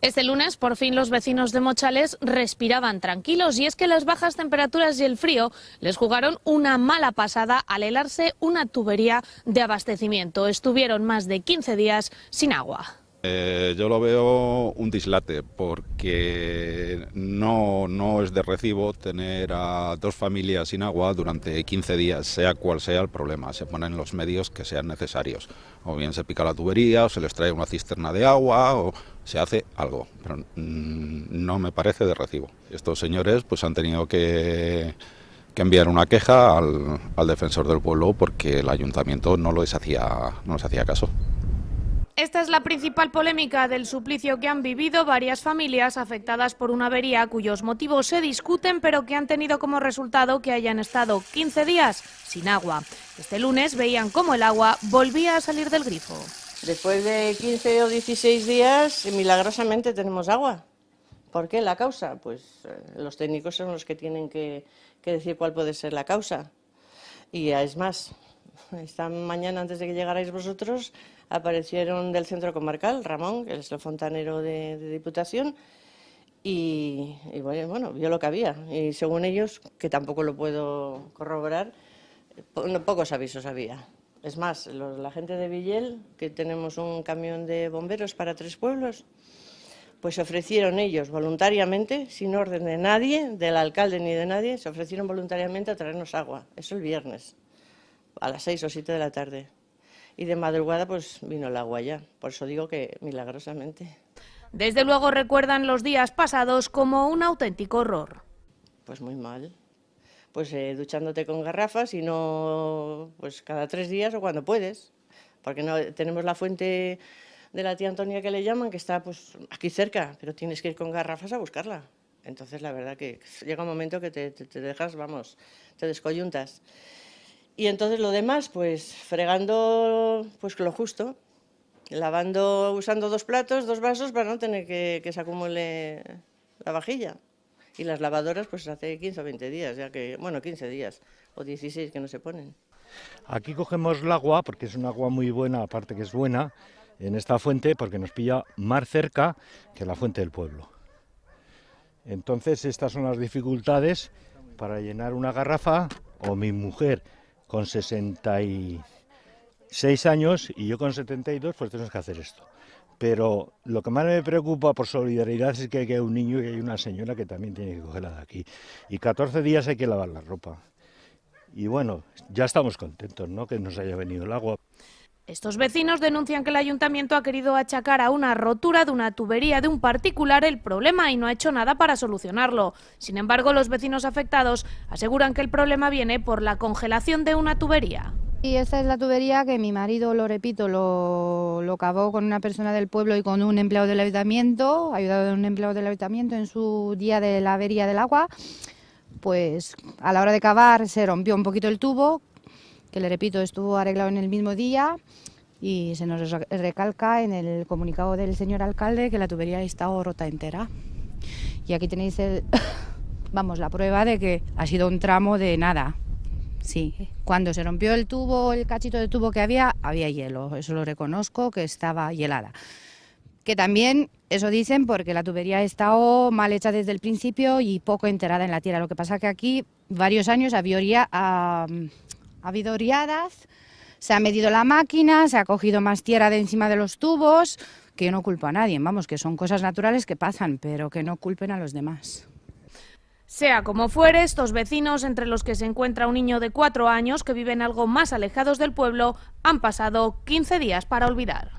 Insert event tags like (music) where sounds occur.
Este lunes, por fin, los vecinos de Mochales respiraban tranquilos y es que las bajas temperaturas y el frío les jugaron una mala pasada al helarse una tubería de abastecimiento. Estuvieron más de 15 días sin agua. Eh, yo lo veo un dislate porque no, no es de recibo tener a dos familias sin agua durante 15 días, sea cual sea el problema. Se ponen los medios que sean necesarios. O bien se pica la tubería, o se les trae una cisterna de agua, o se hace algo. Pero mm, no me parece de recibo. Estos señores pues han tenido que, que enviar una queja al, al, defensor del pueblo porque el ayuntamiento no, lo hacía, no les hacía caso. Esta es la principal polémica del suplicio que han vivido varias familias afectadas por una avería cuyos motivos se discuten, pero que han tenido como resultado que hayan estado 15 días sin agua. Este lunes veían cómo el agua volvía a salir del grifo. Después de 15 o 16 días, milagrosamente tenemos agua. ¿Por qué? La causa. Pues eh, los técnicos son los que tienen que, que decir cuál puede ser la causa. Y es más, esta mañana, antes de que llegarais vosotros, aparecieron del centro comarcal, Ramón, que es el fontanero de, Diputación, y, bueno, vio lo que había. Y según ellos, que tampoco lo puedo corroborar, pocos avisos había. Es más, los, la gente de Villel, que tenemos un camión de bomberos para tres pueblos, pues ofrecieron ellos voluntariamente, sin orden de nadie, del alcalde ni de nadie, se ofrecieron voluntariamente a traernos agua. Eso el viernes a las seis o siete de la tarde. Y de madrugada pues vino el agua ya, por eso digo que milagrosamente. Desde luego recuerdan los días pasados como un auténtico horror. Pues muy mal. Pues eh, duchándote con garrafas y no pues cada tres días o cuando puedes. Porque no tenemos la fuente de la tía Antonia que le llaman, que está pues aquí cerca, pero tienes que ir con garrafas a buscarla. Entonces la verdad que llega un momento que te, te, te dejas, vamos, te descoyuntas. Y entonces lo demás, pues fregando pues lo justo, lavando, usando dos platos, dos vasos para no tener que, que se acumule la vajilla. Y las lavadoras pues hace 15 o 20 días, ya que, bueno, 15 días o 16 que no se ponen. Aquí cogemos el agua, porque es un agua muy buena, aparte que es buena, en esta fuente, porque nos pilla más cerca que la fuente del pueblo. Entonces estas son las dificultades para llenar una garrafa, o mi mujer con 66 años y yo con 72, pues tenemos que hacer esto. Pero lo que más me preocupa por solidaridad es que hay un niño y hay una señora que también tiene que cogerla de aquí. Y 14 días hay que lavar la ropa. Y bueno, ya estamos contentos, ¿no? Que nos haya venido el agua. Estos vecinos denuncian que el ayuntamiento ha querido achacar a una rotura de una tubería de un particular el problema y no ha hecho nada para solucionarlo. Sin embargo, los vecinos afectados aseguran que el problema viene por la congelación de una tubería. Y esta es la tubería que mi marido, lo repito, lo, cavó con una persona del pueblo y con un empleado del ayuntamiento, ayudado de un empleado del ayuntamiento en su día de la avería del agua. Pues a la hora de cavar se rompió un poquito el tubo, que le repito, estuvo arreglado en el mismo día y se nos recalca en el comunicado del señor alcalde que la tubería ha estado rota entera. Y aquí tenéis el, (coughs) vamos, la prueba de que ha sido un tramo de nada. Sí, cuando se rompió el tubo, el cachito de tubo que había, había hielo. Eso lo reconozco, que estaba helada. Que también, eso dicen, porque la tubería ha estado mal hecha desde el principio y poco enterada en la tierra. Lo que pasa que aquí, varios años, había... Ha habido riadas, se ha medido la máquina, se ha cogido más tierra de encima de los tubos, que yo no culpo a nadie, vamos, que son cosas naturales que pasan, pero que no culpen a los demás. Sea como fuere, estos vecinos, entre los que se encuentra un niño de cuatro años que viven algo más alejados del pueblo, han pasado 15 días para olvidar.